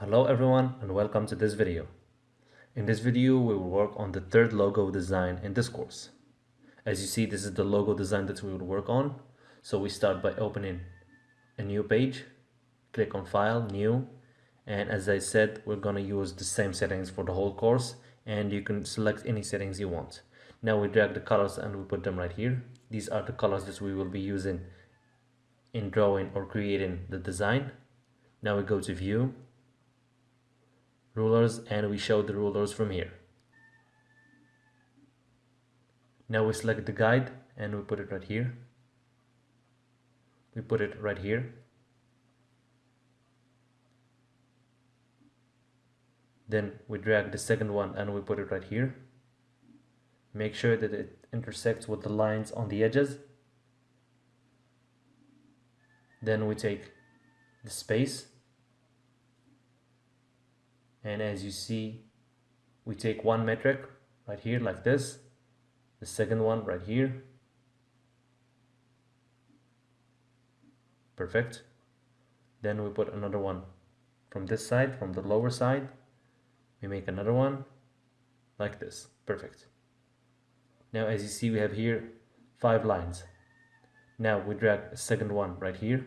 Hello everyone and welcome to this video. In this video we will work on the third logo design in this course. As you see this is the logo design that we will work on. So we start by opening a new page, click on file, new and as I said we're gonna use the same settings for the whole course and you can select any settings you want. Now we drag the colors and we put them right here. These are the colors that we will be using in drawing or creating the design. Now we go to view rulers and we show the rulers from here. Now we select the guide and we put it right here. We put it right here. Then we drag the second one and we put it right here. Make sure that it intersects with the lines on the edges. Then we take the space and as you see we take one metric right here like this the second one right here. Perfect. Then we put another one from this side from the lower side. We make another one like this. Perfect. Now as you see we have here five lines. Now we drag a second one right here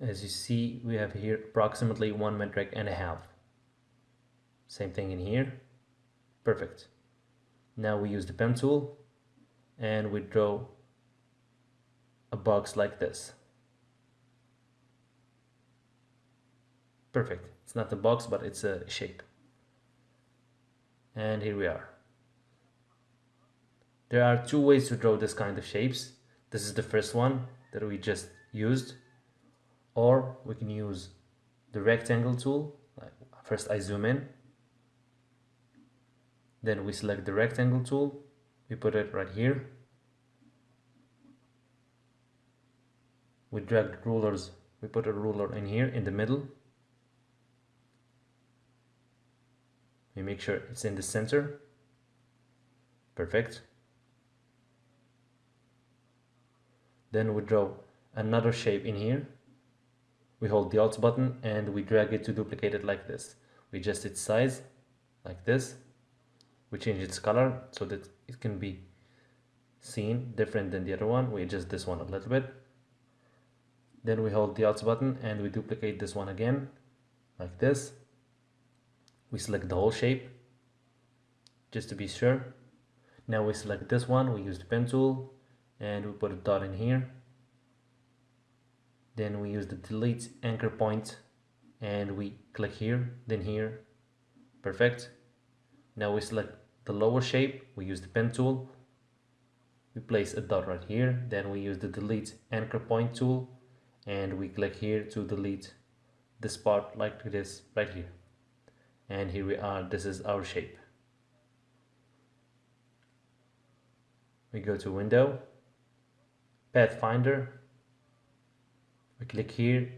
as you see we have here approximately one metric and a half. Same thing in here. Perfect. Now we use the pen tool and we draw a box like this. Perfect. It's not a box but it's a shape. And here we are. There are two ways to draw this kind of shapes. This is the first one that we just used or we can use the rectangle tool first I zoom in then we select the rectangle tool we put it right here. We drag the rulers we put a ruler in here in the middle. We make sure it's in the center. Perfect. Then we draw another shape in here we hold the alt button and we drag it to duplicate it like this. We adjust its size like this. We change its color so that it can be seen different than the other one. We adjust this one a little bit. Then we hold the alt button and we duplicate this one again like this. We select the whole shape just to be sure. Now we select this one. We use the pen tool and we put a dot in here then we use the delete anchor point and we click here then here. Perfect. Now we select the lower shape we use the pen tool. We place a dot right here then we use the delete anchor point tool and we click here to delete this part like this right here. And here we are this is our shape. We go to window pathfinder we click here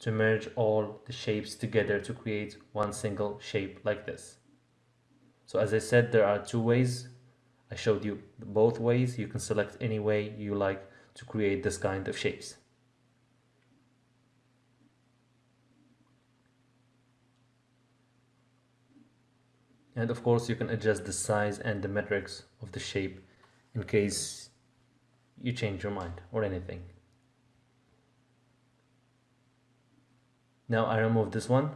to merge all the shapes together to create one single shape like this. So as I said, there are two ways. I showed you both ways. You can select any way you like to create this kind of shapes. And of course you can adjust the size and the metrics of the shape in case you change your mind or anything. Now I remove this one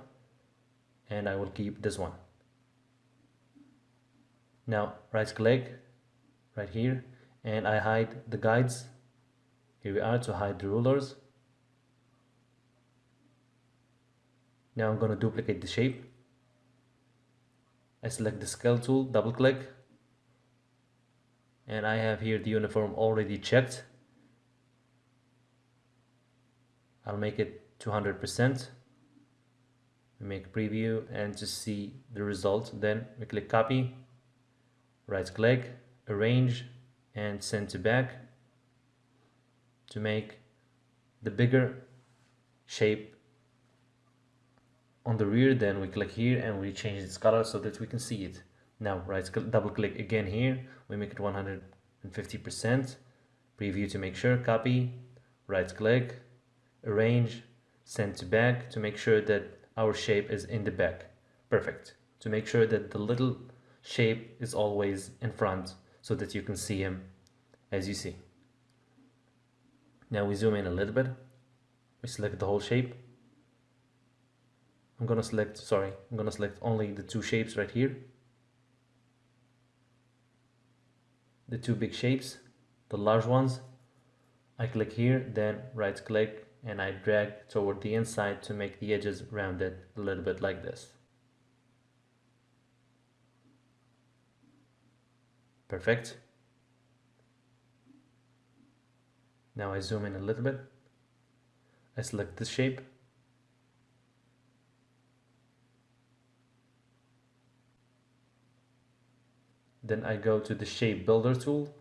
and I will keep this one. Now right click right here and I hide the guides. Here we are to hide the rulers. Now I'm going to duplicate the shape. I select the scale tool, double click and I have here the uniform already checked. I'll make it 200% we make preview and to see the result then we click copy right click arrange and send to back to make the bigger shape on the rear. Then we click here and we change its color so that we can see it. Now right double click again here. We make it 150 percent. Preview to make sure copy right click arrange, send to back to make sure that our shape is in the back. Perfect. To make sure that the little shape is always in front so that you can see him as you see. Now we zoom in a little bit. We select the whole shape. I'm gonna select, sorry, I'm gonna select only the two shapes right here. The two big shapes, the large ones. I click here, then right click and I drag toward the inside to make the edges rounded a little bit like this. Perfect. Now I zoom in a little bit. I select this shape. Then I go to the shape builder tool.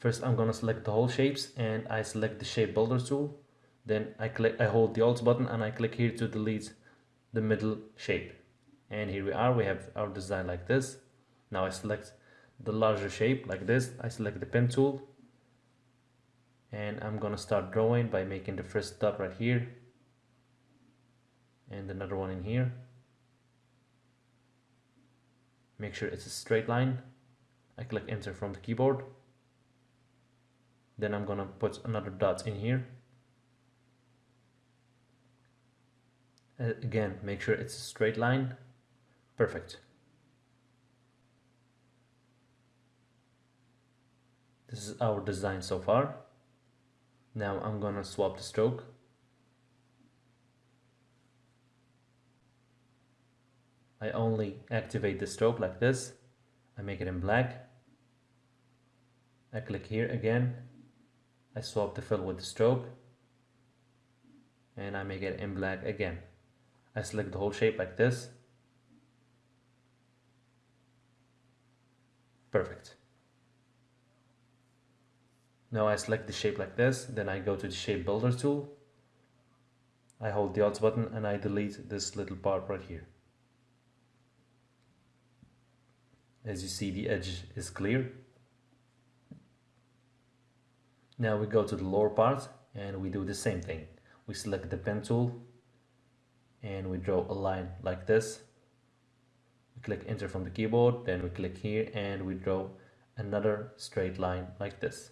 First I'm gonna select the whole shapes and I select the shape builder tool. Then I click I hold the alt button and I click here to delete the middle shape. And here we are, we have our design like this. Now I select the larger shape like this I select the pen tool and I'm gonna start drawing by making the first dot right here and another one in here make sure it's a straight line I click enter from the keyboard then I'm gonna put another dot in here uh, again make sure it's a straight line perfect This is our design so far. Now I'm gonna swap the stroke. I only activate the stroke like this. I make it in black. I click here again. I swap the fill with the stroke. And I make it in black again. I select the whole shape like this. Perfect. Now I select the shape like this, then I go to the shape builder tool. I hold the Alt button and I delete this little part right here. As you see the edge is clear. Now we go to the lower part and we do the same thing. We select the pen tool and we draw a line like this. We click enter from the keyboard, then we click here and we draw another straight line like this.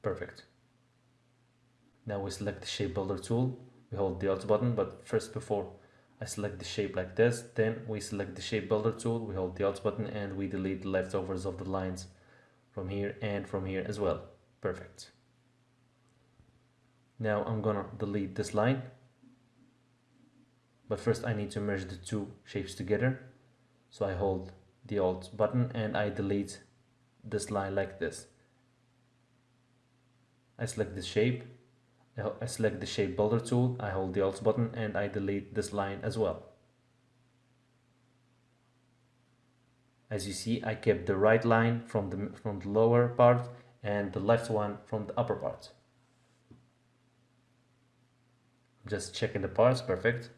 Perfect. Now we select the shape builder tool. We hold the Alt button, but first before I select the shape like this, then we select the shape builder tool, we hold the Alt button and we delete the leftovers of the lines from here and from here as well. Perfect. Now I'm gonna delete this line. But first I need to merge the two shapes together. So I hold the Alt button and I delete this line like this. I select the shape, I select the shape builder tool, I hold the Alt button and I delete this line as well. As you see, I kept the right line from the, from the lower part and the left one from the upper part. Just checking the parts, perfect.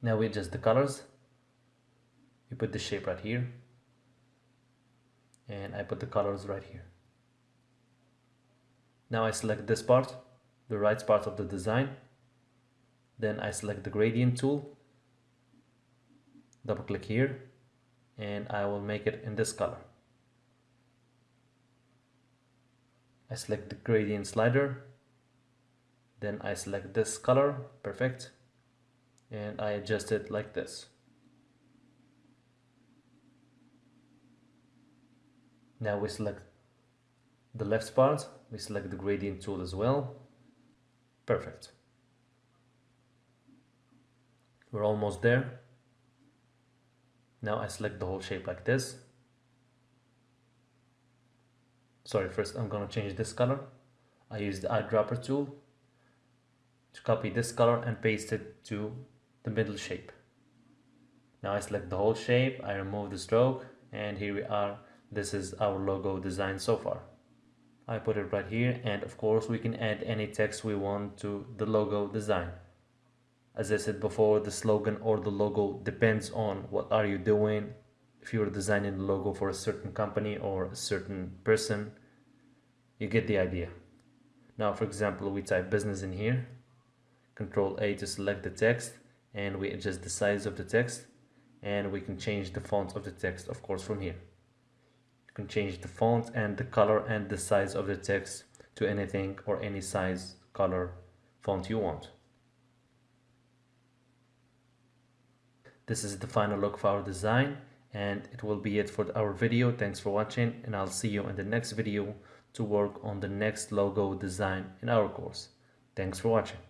Now we adjust the colors. We put the shape right here and I put the colors right here. Now I select this part, the right part of the design. Then I select the gradient tool, double click here, and I will make it in this color. I select the gradient slider, then I select this color, perfect, and I adjust it like this. Now we select the left part, we select the gradient tool as well. Perfect. We're almost there. Now I select the whole shape like this. Sorry, first I'm gonna change this color. I use the eyedropper tool to copy this color and paste it to the middle shape. Now I select the whole shape, I remove the stroke, and here we are this is our logo design so far I put it right here and of course we can add any text we want to the logo design. As I said before the slogan or the logo depends on what are you doing. If you're designing the logo for a certain company or a certain person you get the idea. Now for example we type business in here. Control A to select the text and we adjust the size of the text and we can change the font of the text of course from here you can change the font and the color and the size of the text to anything or any size color font you want. This is the final look for our design and it will be it for our video. Thanks for watching and i'll see you in the next video to work on the next logo design in our course. Thanks for watching